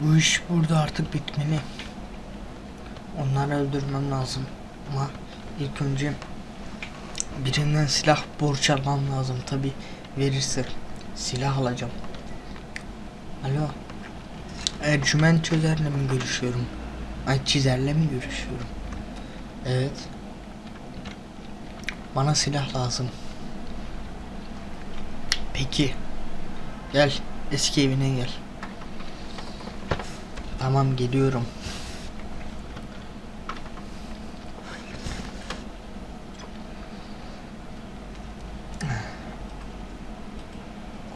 Bu iş burada artık bitmeli. Onları öldürmem lazım. Ama ilk önce birinden silah borç almam lazım. Tabi verirse silah alacağım. Alo. Ercüment Çözer'le mi görüşüyorum? Ay Çizer'le mi görüşüyorum? Evet. Bana silah lazım. Peki. Gel. Eski evine gel. Tamam geliyorum.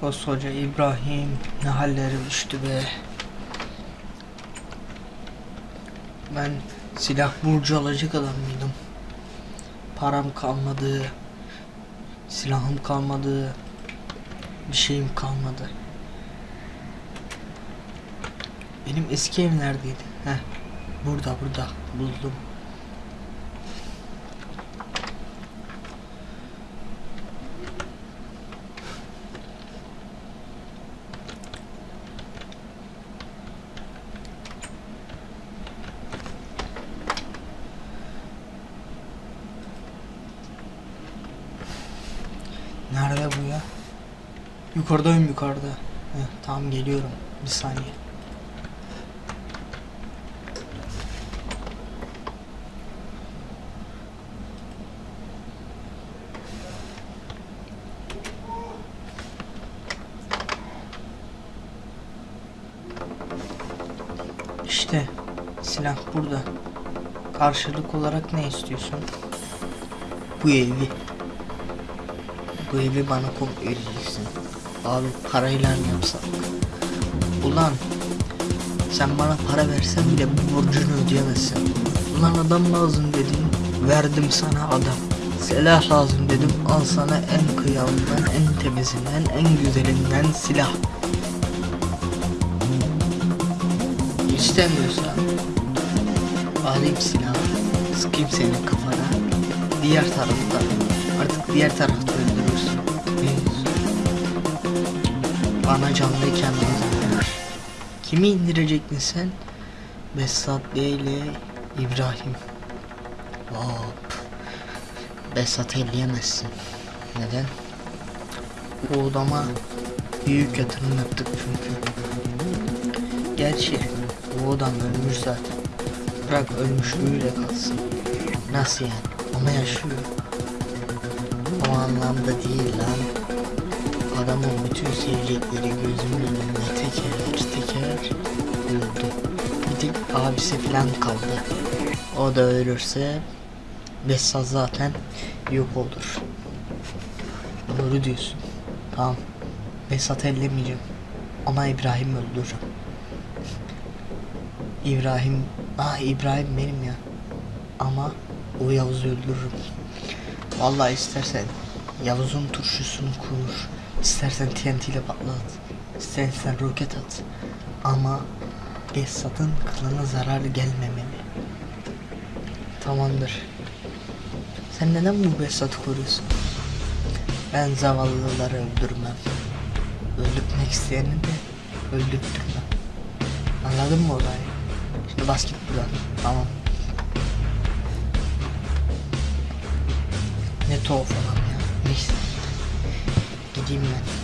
Koskoca İbrahim ne hallere düştü be. Ben silah burcu alacak adam mıydım? Param kalmadı. Silahım kalmadı. Bir şeyim kalmadı. Benim eski ev neredeydi? Heh. Burada burada buldum. Nerede bu ya? Yukarıdayım yukarıda. Heh, tamam geliyorum. Bir saniye. İşte silah burada. Karşılık olarak ne istiyorsun? Bu evi. Bu evi bana komple vereceksin. Abi parayla yapsak? Ulan sen bana para versen bile bu borcunu ödeyemezsin. Ulan adam lazım dedin. Verdim sana adam. Silah lazım dedim. Al sana en kıyamından, en temizinden, en güzelinden silah. İstemiyorsan alayım silahı, sıkayım senin kafana. Diğer tarafta, artık diğer tarafta öldürürsün. Diyorsun? Bana canlıyken lazım. Kimi indirecektin sen? Besat ile İbrahim. Hop. Besat'ı elleyemezsin. Neden? Bu odama büyük yatırım yaptık çünkü. Gerçi bu adam ölmüş zaten. Bırak ölmüşlüğüyle kalsın. Nasıl yani? Ama yaşıyor. O anlamda değil lan. Adamın bütün sevecekleri gözümün önünde teker teker öldü. Bir tek abisi falan kaldı. O da ölürse Bessaz zaten yok olur. Doğru diyorsun. Tamam. Besat'ı ellemeyeceğim. Ama İbrahim öldüreceğim. İbrahim, ah İbrahim benim ya. Ama o Yavuz'u öldürürüm. Vallahi istersen Yavuz'un turşusunu kur. İstersen TNT ile patlat. İstersen roket at. Ama Esat'ın kılına zarar gelmemeli. Tamamdır. Sen neden bu Besat'ı koruyorsun? Ben zavallıları öldürmem. Öldürtmek isteyeni de öldürtmem. Anladın mı olayı? Şimdi bas git buradan. Tamam. Ne tuhaf adam ya. Neyse. Gideyim ben.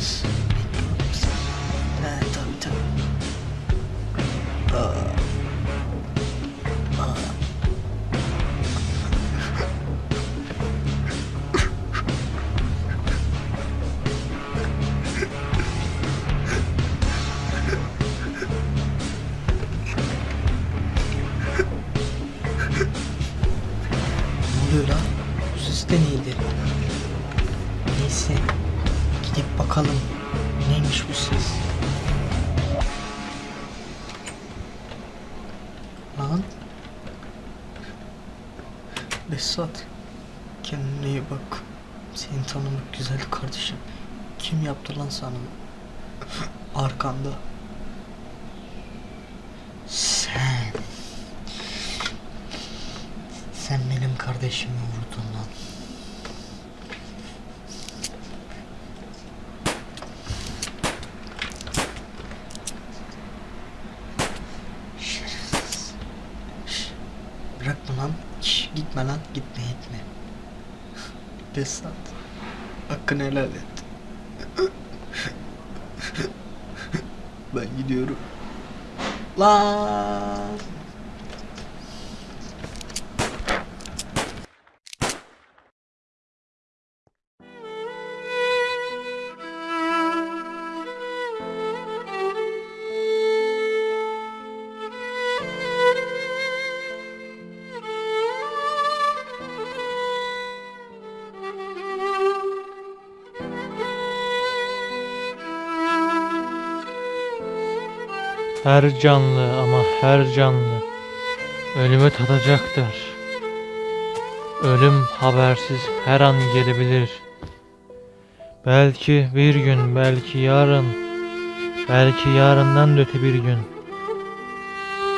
Seni. He tabii tabii. Aa. Aa. Ne oluyor lan? Bu ses de neydi? Neyse. Gidip bakalım. Neymiş bu ses? Lan. Besat. Kendine iyi bak. Seni tanımak güzeldi kardeşim. Kim yaptı lan sana? Arkanda. Sen. Sen benim kardeşimi vurdun. Şş, gitme. Gitme. Besat. Hakkını helal et. Ben gidiyorum. Lan. Her canlı ama her canlı ölümü tadacaktır. Ölüm habersiz her an gelebilir. Belki bir gün, belki yarın, belki yarından da öte bir gün.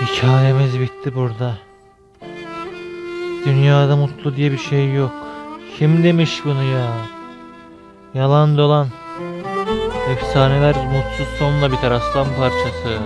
Hikayemiz bitti burada. Dünyada mutlu diye bir şey yok. Kim demiş bunu ya? Yalan dolan. Efsaneler mutsuz sonla biter aslan parçası.